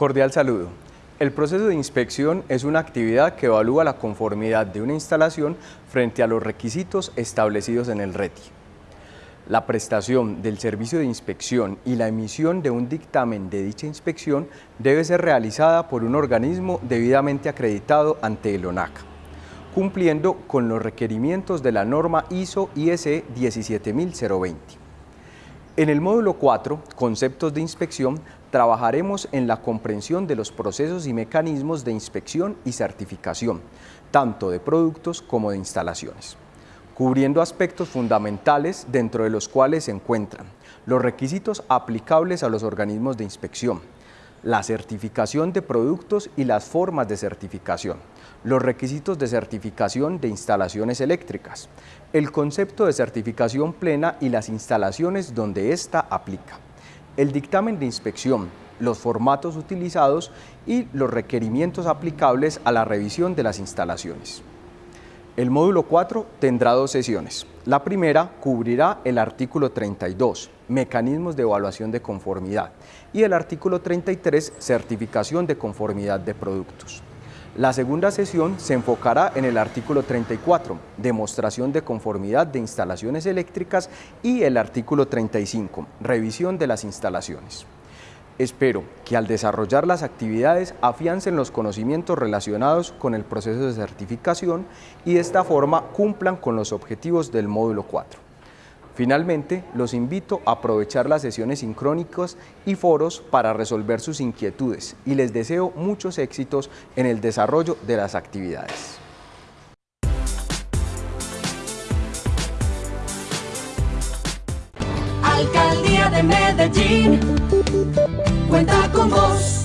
Cordial saludo. El proceso de inspección es una actividad que evalúa la conformidad de una instalación frente a los requisitos establecidos en el RETI. La prestación del servicio de inspección y la emisión de un dictamen de dicha inspección debe ser realizada por un organismo debidamente acreditado ante el ONACA, cumpliendo con los requerimientos de la norma ISO ISE 17020. En el módulo 4, Conceptos de inspección, trabajaremos en la comprensión de los procesos y mecanismos de inspección y certificación, tanto de productos como de instalaciones, cubriendo aspectos fundamentales dentro de los cuales se encuentran los requisitos aplicables a los organismos de inspección, la certificación de productos y las formas de certificación, los requisitos de certificación de instalaciones eléctricas, el concepto de certificación plena y las instalaciones donde ésta aplica, el dictamen de inspección, los formatos utilizados y los requerimientos aplicables a la revisión de las instalaciones. El módulo 4 tendrá dos sesiones. La primera cubrirá el artículo 32, mecanismos de evaluación de conformidad, y el artículo 33, certificación de conformidad de productos. La segunda sesión se enfocará en el artículo 34, demostración de conformidad de instalaciones eléctricas, y el artículo 35, revisión de las instalaciones. Espero que al desarrollar las actividades afiancen los conocimientos relacionados con el proceso de certificación y de esta forma cumplan con los objetivos del módulo 4. Finalmente, los invito a aprovechar las sesiones sincrónicas y foros para resolver sus inquietudes y les deseo muchos éxitos en el desarrollo de las actividades. Alcaldía de Medellín cuenta con vos.